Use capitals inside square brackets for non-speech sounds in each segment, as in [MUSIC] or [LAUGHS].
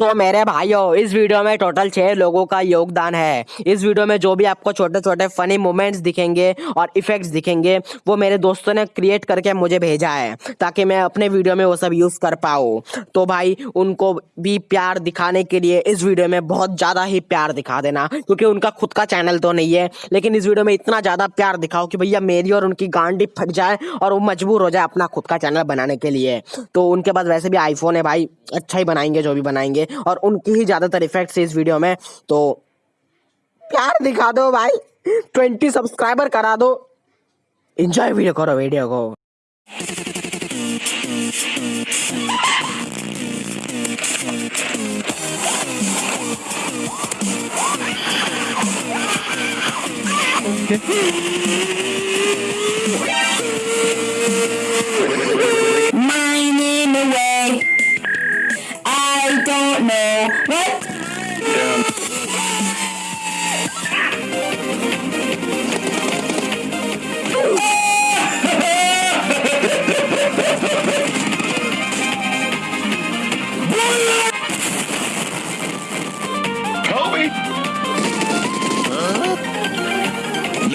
तो मेरे भाइयों, इस वीडियो में टोटल छह लोगों का योगदान है। इस वीडियो में जो भी आपको छोटे छोटे फनी मोमेंट्स दिखेंगे और इफेक्ट्स दिखेंगे, वो मेरे दोस्तों ने क्रिएट करके मुझे भेजा है, ताकि मैं अपने वीडियो में वो सब यूज़ कर पाऊँ। तो भाई, उनको भी प्यार दिखाने के लिए इस वीडियो में बहुत ज़्यादा ही प्यार दिखा देना, क्योंकि उनका खुद का चैनल तो नहीं है, लेकिन इस वीडियो में इतना ज़्यादा प्यार दिखाओ कि भैया मेरी और उनकी गांडी फट जाए और वो मजबूर हो जाए अपना खुद का चैनल बनाने के लिए। तो उनके पास वैसे भी आईफोन है भाई अच्छा ही बनाएँगे, जो भी बनाएँगे। और उनकी ही ज़्यादातर इफेक्ट्स है इस वीडियो में। तो प्यार दिखा दो भाई। ट्वेंटी सब्सक्राइबर करा दो। इंजॉय वीडियो करो वीडियो को। mining [LAUGHS]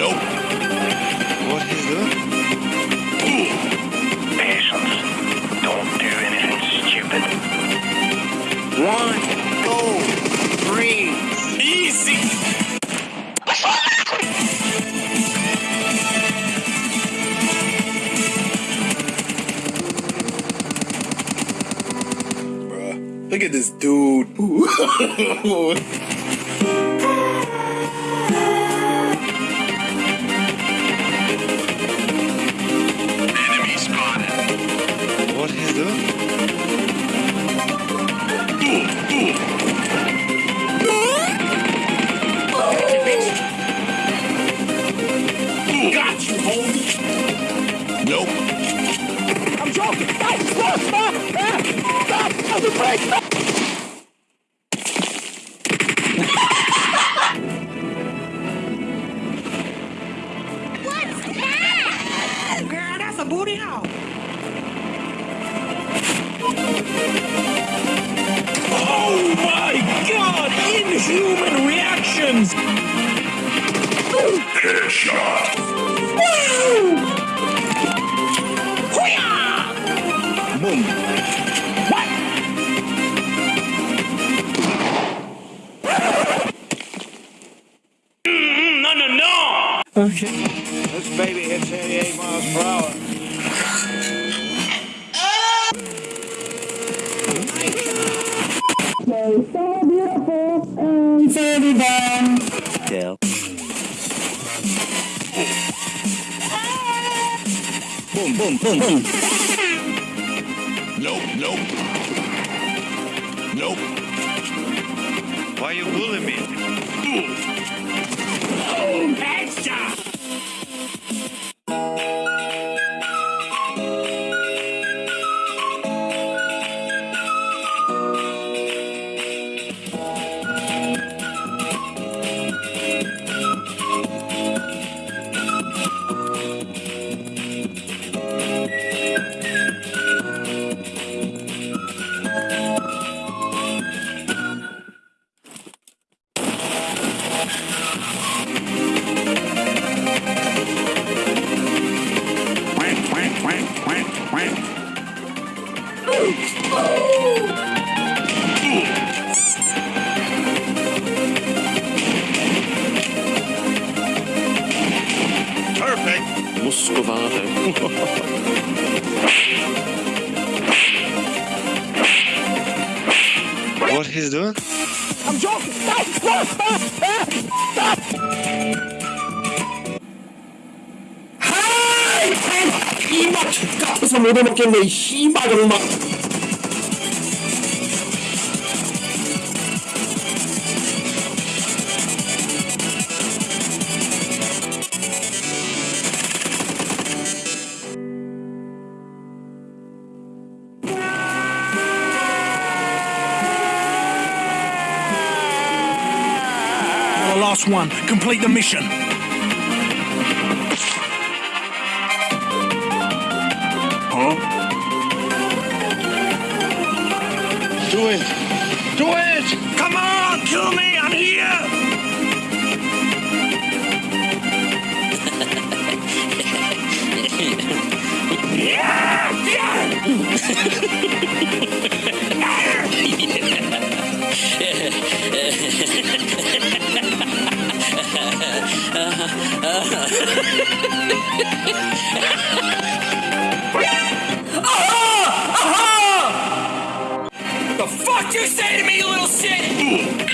Nope. What is that? Patience. Don't do anything stupid. One, two, three. Easy. Look at this dude. [LAUGHS] [LAUGHS] Got you, homie. Nope. I'm joking. Stop! Stop! Stop! Stop! Stop the brake! Stop! Girl, that's a booty hole. Oh my god! Inhuman reactions! Headshot! Boom. No, no, no! Okay. This baby hits 88 miles per hour. So beautiful and so divine. Boom, boom, boom, boom. Nope, nope. Nope. Why you bullying me? Headshot! Quack, [LAUGHS] what he's doing? I'm joking. Stop! Stop! Stop! Stop! Hi! Hima! Kapsa mo na makinay. Hima ganun last one. Complete the mission. Huh? Do it. Do it! Come on, kill me. I'm here. The fuck you say to me, you little shit?